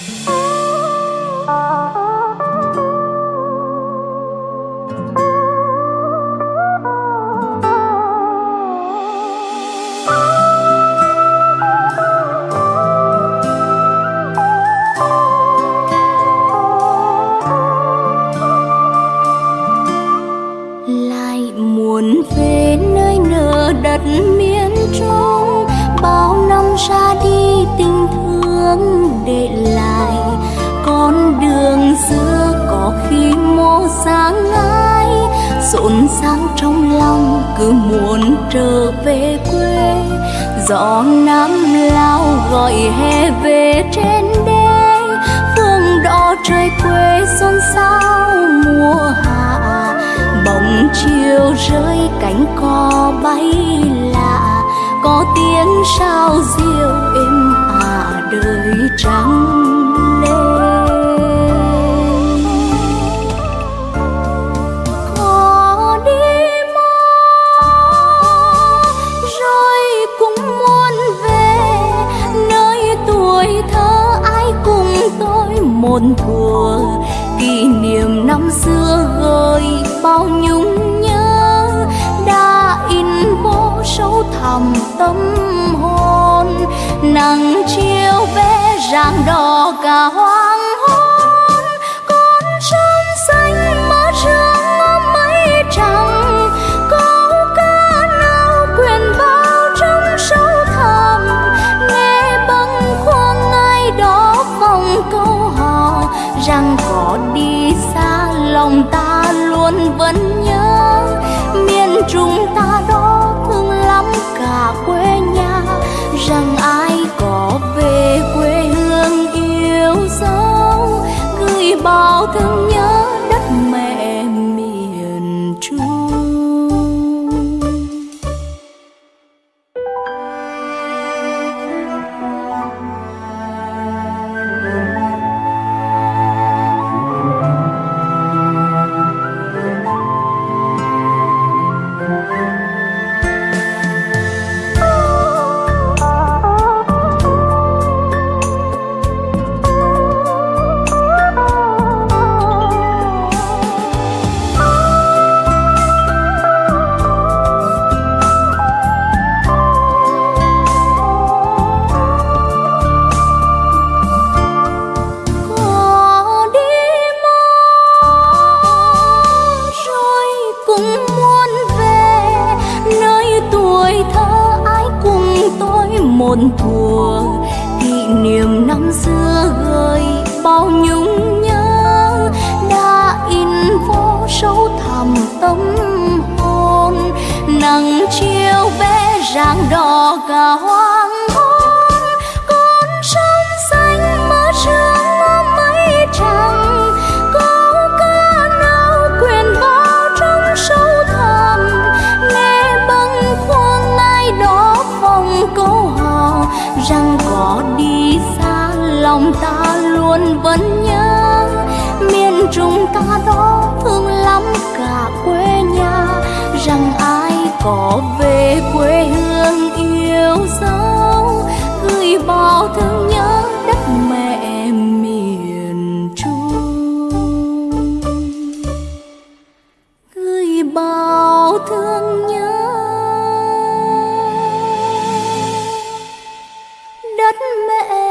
Oh. xưa có khi mô sáng ngái, rộn ràng trong lòng cứ muốn trở về quê. Gió nam lao gọi hè về trên đê phương đỏ trời quê xuân sao mùa hạ. Bóng chiều rơi cánh cò bay lạ, có tiếng sao muôn thuở kỷ niệm năm xưa gợi bao nhung nhớ. Đã in vô sâu thẳm tâm hồn nắng chiều về rạng đỏ cả hoa rằng có đi xa, lòng ta luôn vẫn nhớ. Miền trung ta đó thương lắm cả quê nhà, rằng ai có về quê hương yêu dấu. Gửi bao thương nhớ muộn thùa, kỷ niệm năm xưa gợi bao nhung nhớ. Đã in vô sâu thẳm tâm hồn nắng chiều vẽ rạng đỏ cả hoang hôn. Con sông xanh mơ sương mơ mây trắng, câu ca nao quyền trong sâu thẳm. Nghe bâng khuâng ai đó vòng cô rằng có đi xa, lòng ta luôn vẫn nhớ. Miền trung ta đó thương lắm cả quê nhà. Rằng ai có về quê hương yêu dấu. Gửi bao thương nhớ đất mẹ miền trung. Gửi bao thương nhớ đất mẹ